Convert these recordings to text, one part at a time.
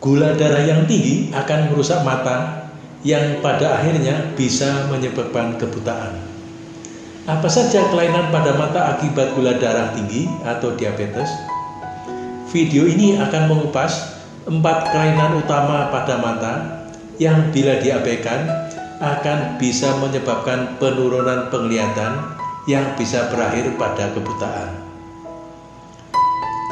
Gula darah yang tinggi akan merusak mata yang pada akhirnya bisa menyebabkan kebutaan. Apa saja kelainan pada mata akibat gula darah tinggi atau diabetes? Video ini akan mengupas empat kelainan utama pada mata yang bila diabaikan akan bisa menyebabkan penurunan penglihatan yang bisa berakhir pada kebutaan.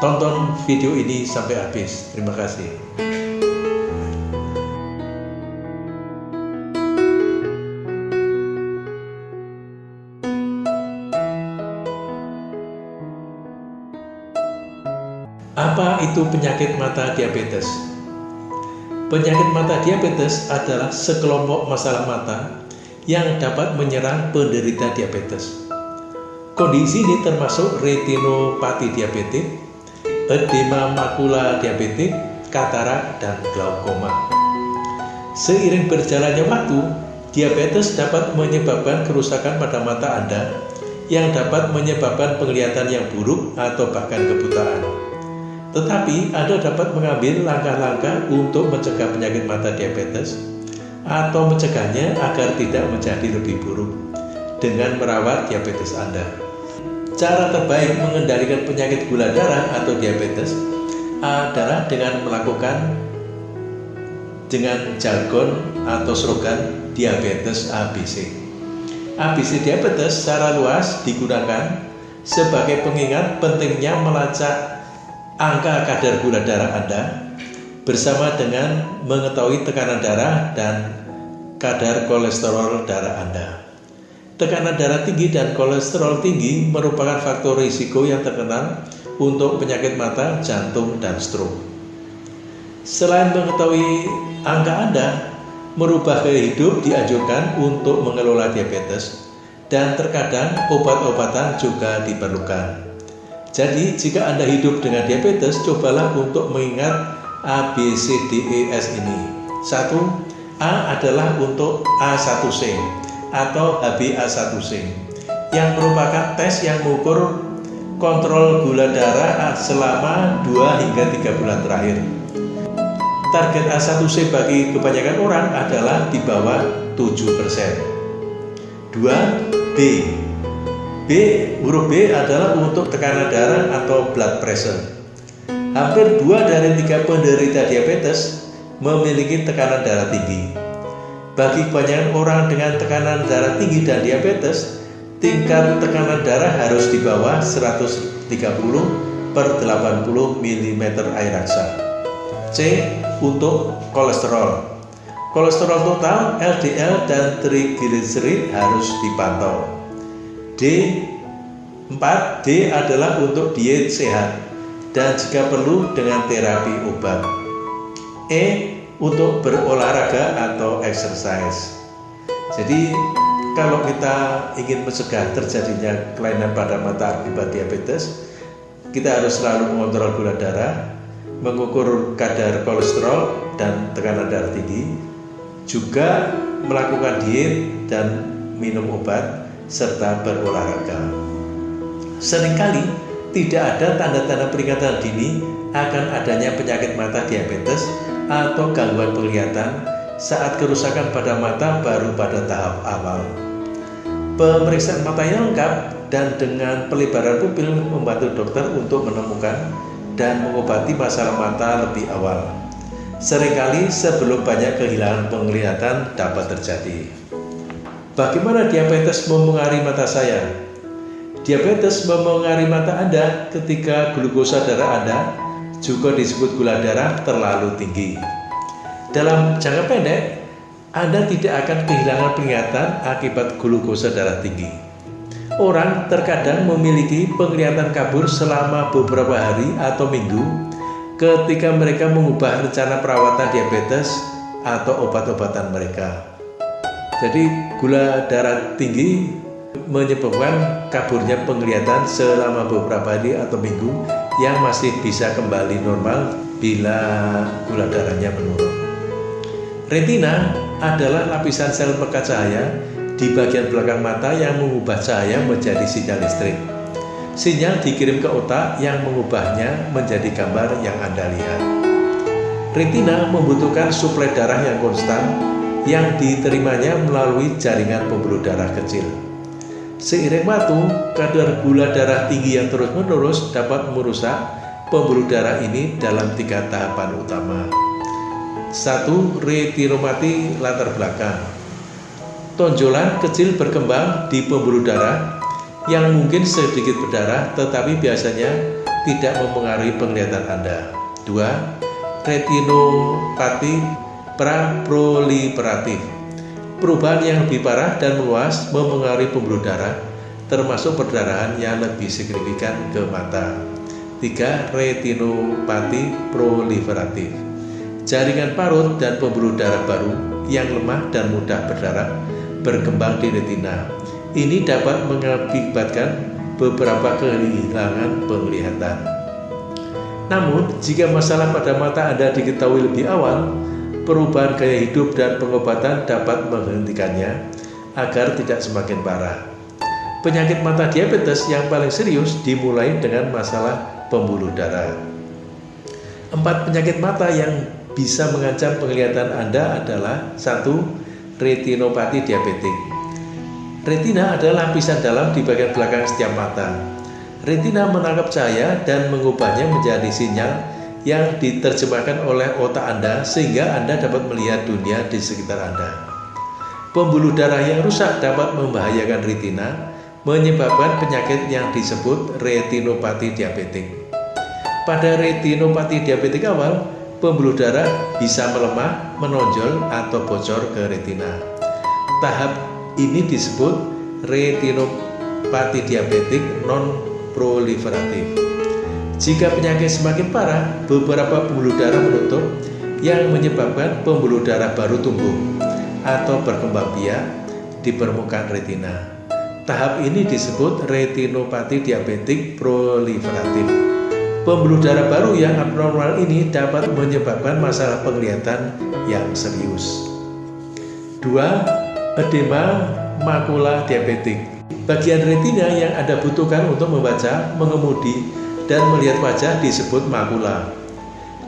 Tonton video ini sampai habis. Terima kasih. Penyakit mata diabetes? Penyakit mata diabetes adalah sekelompok masalah mata yang dapat menyerang penderita diabetes. Kondisi ini termasuk retinopati diabetik, edema makula diabetik, katarak, dan glaukoma. Seiring berjalannya waktu, diabetes dapat menyebabkan kerusakan pada mata Anda yang dapat menyebabkan penglihatan yang buruk atau bahkan kebutaan. Tetapi Anda dapat mengambil langkah-langkah untuk mencegah penyakit mata diabetes atau mencegahnya agar tidak menjadi lebih buruk dengan merawat diabetes Anda. Cara terbaik mengendalikan penyakit gula darah atau diabetes adalah dengan melakukan dengan jargon atau slogan diabetes ABC. ABC diabetes secara luas digunakan sebagai pengingat pentingnya melacak angka kadar gula darah Anda bersama dengan mengetahui tekanan darah dan kadar kolesterol darah Anda. Tekanan darah tinggi dan kolesterol tinggi merupakan faktor risiko yang terkenal untuk penyakit mata, jantung, dan stroke. Selain mengetahui angka Anda, merubah gaya hidup dianjurkan untuk mengelola diabetes dan terkadang obat-obatan juga diperlukan. Jadi jika Anda hidup dengan diabetes, cobalah untuk mengingat A, B, C, D, E, S ini. Satu, A adalah untuk A1C atau HbA1c yang merupakan tes yang mengukur kontrol gula darah selama 2 hingga 3 bulan terakhir. Target A1C bagi kebanyakan orang adalah di bawah 7%. 2. B B, huruf B adalah untuk tekanan darah atau blood pressure. Hampir dua dari tiga penderita diabetes memiliki tekanan darah tinggi. Bagi kebanyakan orang dengan tekanan darah tinggi dan diabetes, tingkat tekanan darah harus di bawah 130 per 80 mm air raksa. C. Untuk kolesterol. Kolesterol total, LDL, dan trigliserid harus dipantau. D 4 D adalah untuk diet sehat dan jika perlu dengan terapi obat. E untuk berolahraga atau exercise. Jadi kalau kita ingin mencegah terjadinya kelainan pada mata akibat diabetes, kita harus selalu mengontrol gula darah, mengukur kadar kolesterol dan tekanan darah tinggi, juga melakukan diet dan minum obat serta berolahraga. Seringkali tidak ada tanda-tanda peringatan dini akan adanya penyakit mata diabetes atau gangguan penglihatan saat kerusakan pada mata baru pada tahap awal. Pemeriksaan mata yang lengkap dan dengan pelebaran pupil membantu dokter untuk menemukan dan mengobati masalah mata lebih awal. Seringkali sebelum banyak kehilangan penglihatan dapat terjadi. Bagaimana diabetes memengaruhi mata saya? Diabetes memengaruhi mata Anda ketika glukosa darah Anda juga disebut gula darah terlalu tinggi. Dalam jangka pendek, Anda tidak akan kehilangan penglihatan akibat glukosa darah tinggi. Orang terkadang memiliki penglihatan kabur selama beberapa hari atau minggu ketika mereka mengubah rencana perawatan diabetes atau obat-obatan mereka. Jadi gula darah tinggi menyebabkan kaburnya penglihatan selama beberapa hari atau minggu yang masih bisa kembali normal bila gula darahnya menurun. Retina adalah lapisan sel pekat cahaya di bagian belakang mata yang mengubah cahaya menjadi sinyal listrik. Sinyal dikirim ke otak yang mengubahnya menjadi gambar yang Anda lihat. Retina membutuhkan suplai darah yang konstan yang diterimanya melalui jaringan pembuluh darah kecil. Seiring waktu, kadar gula darah tinggi yang terus-menerus dapat merusak pembuluh darah ini dalam tiga tahapan utama. Satu, retinopati latar belakang. Tonjolan kecil berkembang di pembuluh darah yang mungkin sedikit berdarah tetapi biasanya tidak mempengaruhi penglihatan Anda. Dua, retinopati praproliferatif Perubahan yang lebih parah dan meluas mempengaruhi pembuluh darah, termasuk perdarahan yang lebih signifikan ke mata. 3. Retinopati proliferatif Jaringan parut dan pembuluh darah baru yang lemah dan mudah berdarah berkembang di retina. Ini dapat mengakibatkan beberapa kehilangan penglihatan. Namun, jika masalah pada mata Anda diketahui lebih awal, perubahan gaya hidup dan pengobatan dapat menghentikannya agar tidak semakin parah. Penyakit mata diabetes yang paling serius dimulai dengan masalah pembuluh darah. Empat penyakit mata yang bisa mengancam penglihatan Anda adalah satu, retinopati diabetik. Retina adalah lapisan dalam di bagian belakang setiap mata. Retina menangkap cahaya dan mengubahnya menjadi sinyal yang diterjemahkan oleh otak Anda sehingga Anda dapat melihat dunia di sekitar Anda. Pembuluh darah yang rusak dapat membahayakan retina, menyebabkan penyakit yang disebut retinopati diabetik. Pada retinopati diabetik awal, pembuluh darah bisa melemah, menonjol, atau bocor ke retina. Tahap ini disebut retinopati diabetik non-proliferatif. Jika penyakit semakin parah, beberapa pembuluh darah menutup yang menyebabkan pembuluh darah baru tumbuh atau berkembang biak di permukaan retina. Tahap ini disebut retinopati diabetik proliferatif. Pembuluh darah baru yang abnormal ini dapat menyebabkan masalah penglihatan yang serius. 2. Edema makula diabetik. Bagian retina yang Anda butuhkan untuk membaca, mengemudi, dan melihat wajah disebut makula.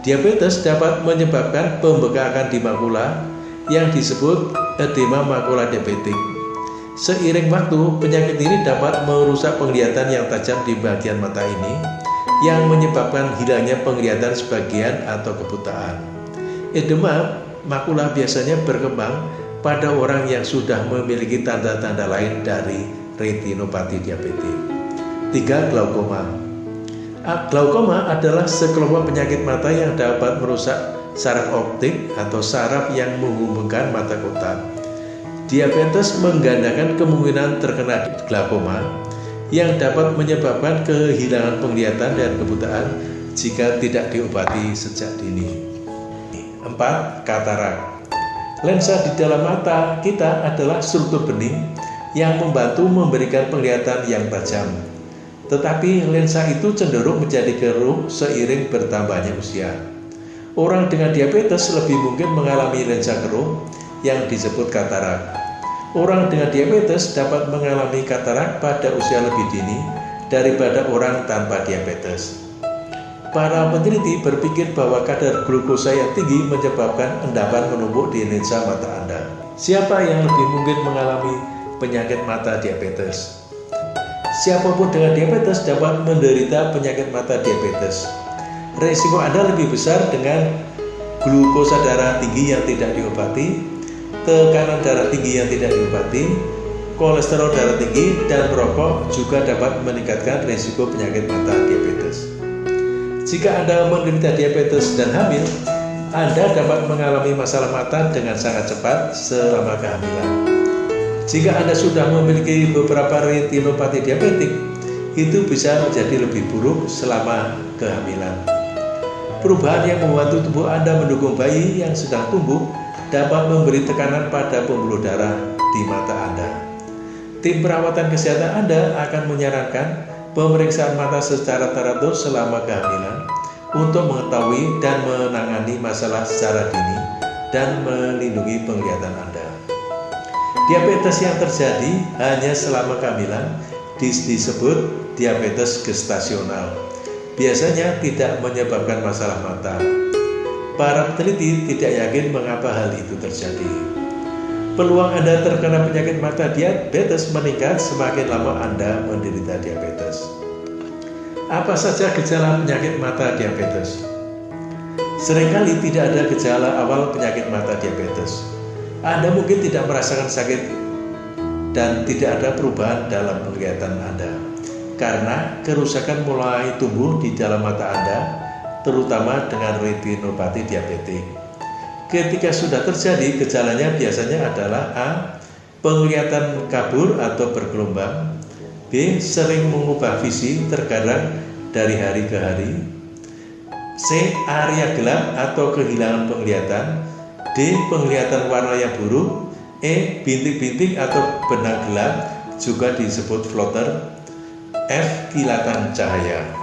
Diabetes dapat menyebabkan pembekakan di makula yang disebut edema makula diabetik. Seiring waktu, penyakit ini dapat merusak penglihatan yang tajam di bagian mata ini yang menyebabkan hilangnya penglihatan sebagian atau kebutaan. Edema makula biasanya berkembang pada orang yang sudah memiliki tanda-tanda lain dari retinopati diabetik. 3. Glaukoma Glaukoma adalah sekelompok penyakit mata yang dapat merusak saraf optik atau saraf yang menghubungkan mata kotak. Diabetes menggandakan kemungkinan terkena glaukoma yang dapat menyebabkan kehilangan penglihatan dan kebutaan jika tidak diobati sejak dini. 4. Katarak Lensa di dalam mata kita adalah struktur bening yang membantu memberikan penglihatan yang tajam tetapi lensa itu cenderung menjadi keruh seiring bertambahnya usia. Orang dengan diabetes lebih mungkin mengalami lensa keruh yang disebut katarak. Orang dengan diabetes dapat mengalami katarak pada usia lebih dini daripada orang tanpa diabetes. Para peneliti berpikir bahwa kadar glukosa yang tinggi menyebabkan endapan menumpuk di lensa mata Anda. Siapa yang lebih mungkin mengalami penyakit mata diabetes? Siapa pun dengan diabetes dapat menderita penyakit mata diabetes. Resiko Anda lebih besar dengan glukosa darah tinggi yang tidak diobati, tekanan darah tinggi yang tidak diobati, kolesterol darah tinggi, dan merokok juga dapat meningkatkan resiko penyakit mata diabetes. Jika Anda menderita diabetes dan hamil, Anda dapat mengalami masalah mata dengan sangat cepat selama kehamilan. Jika Anda sudah memiliki beberapa retinopati diabetik, itu bisa menjadi lebih buruk selama kehamilan. Perubahan yang membantu tubuh Anda mendukung bayi yang sedang tumbuh dapat memberi tekanan pada pembuluh darah di mata Anda. Tim perawatan kesehatan Anda akan menyarankan pemeriksaan mata secara teratur selama kehamilan untuk mengetahui dan menangani masalah secara dini dan melindungi penglihatan Anda. Diabetes yang terjadi hanya selama kehamilan disebut diabetes gestasional. Biasanya tidak menyebabkan masalah mata. para peneliti tidak yakin mengapa hal itu terjadi. Peluang Anda terkena penyakit mata diabetes meningkat semakin lama Anda menderita diabetes. Apa saja gejala penyakit mata diabetes? Seringkali tidak ada gejala awal penyakit mata diabetes. Anda mungkin tidak merasakan sakit dan tidak ada perubahan dalam penglihatan Anda karena kerusakan mulai tumbuh di dalam mata Anda terutama dengan retinopati diabetik. Ketika sudah terjadi, gejalanya biasanya adalah A. Penglihatan kabur atau bergelombang B. Sering mengubah visi terkadang dari hari ke hari C. Area gelap atau kehilangan penglihatan D. Penglihatan warna yang buruk E. Bintik-bintik atau benang gelap juga disebut floater F. Kilatan cahaya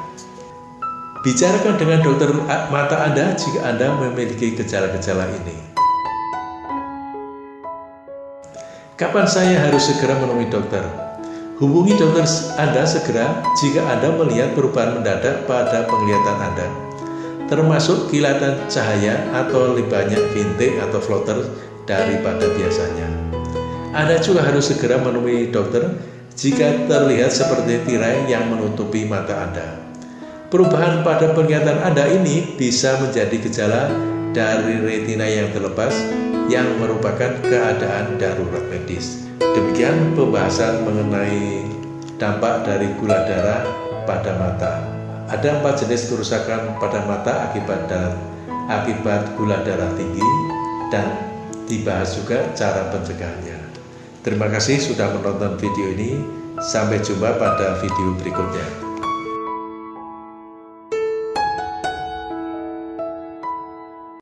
Bicarakan dengan dokter mata Anda jika Anda memiliki gejala-gejala ini. Kapan saya harus segera menemui dokter? Hubungi dokter Anda segera jika Anda melihat perubahan mendadak pada penglihatan Anda, termasuk kilatan cahaya atau lebih banyak bintik atau floater daripada biasanya. Anda juga harus segera menemui dokter jika terlihat seperti tirai yang menutupi mata Anda. Perubahan pada penglihatan Anda ini bisa menjadi gejala dari retina yang terlepas yang merupakan keadaan darurat medis. Demikian pembahasan mengenai dampak dari gula darah pada mata. Ada empat jenis kerusakan pada mata akibat dan akibat gula darah tinggi dan dibahas juga cara pencegahannya. Terima kasih sudah menonton video ini. Sampai jumpa pada video berikutnya.